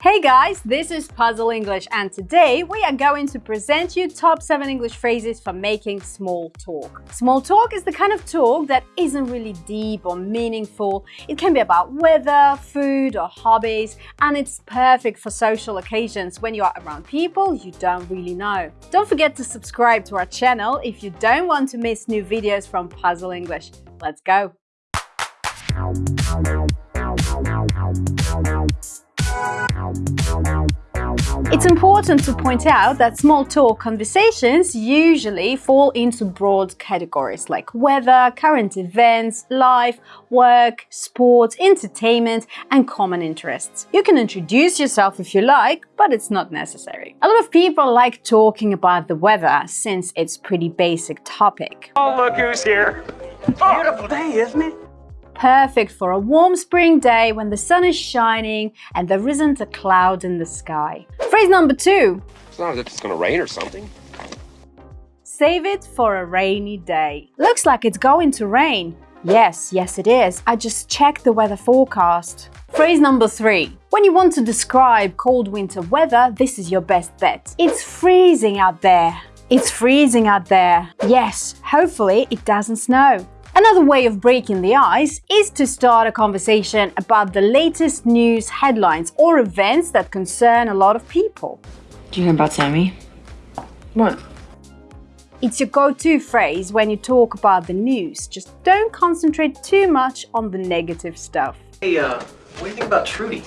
Hey guys, this is Puzzle English and today we are going to present you top 7 English phrases for making small talk. Small talk is the kind of talk that isn't really deep or meaningful. It can be about weather, food or hobbies and it's perfect for social occasions when you are around people you don't really know. Don't forget to subscribe to our channel if you don't want to miss new videos from Puzzle English. Let's go! It's important to point out that small talk conversations usually fall into broad categories like weather, current events, life, work, sport, entertainment, and common interests. You can introduce yourself if you like, but it's not necessary. A lot of people like talking about the weather since it's pretty basic topic. Oh, look who's here. Beautiful day, isn't it? Perfect for a warm spring day when the sun is shining and there isn't a cloud in the sky. Phrase number two. It's not as if it's gonna rain or something. Save it for a rainy day. Looks like it's going to rain. Yes, yes it is. I just checked the weather forecast. Phrase number three. When you want to describe cold winter weather, this is your best bet. It's freezing out there. It's freezing out there. Yes, hopefully it doesn't snow. Another way of breaking the ice is to start a conversation about the latest news headlines or events that concern a lot of people. Do you know about Sammy? What? It's your go-to phrase when you talk about the news. Just don't concentrate too much on the negative stuff. Hey, uh, what do you think about Trudy?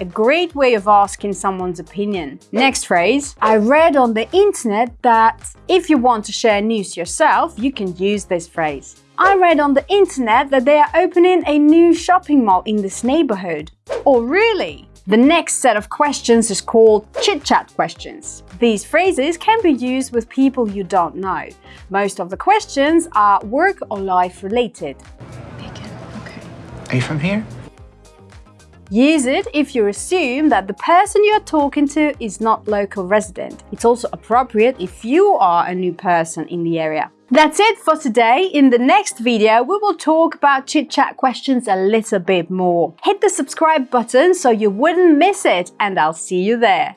A great way of asking someone's opinion. Next phrase. I read on the internet that if you want to share news yourself, you can use this phrase. I read on the internet that they are opening a new shopping mall in this neighborhood. Oh really? The next set of questions is called chit-chat questions. These phrases can be used with people you don't know. Most of the questions are work or life related. Bacon, okay. Are you from here? Use it if you assume that the person you are talking to is not local resident. It's also appropriate if you are a new person in the area. That's it for today. In the next video, we will talk about chit-chat questions a little bit more. Hit the subscribe button so you wouldn't miss it and I'll see you there.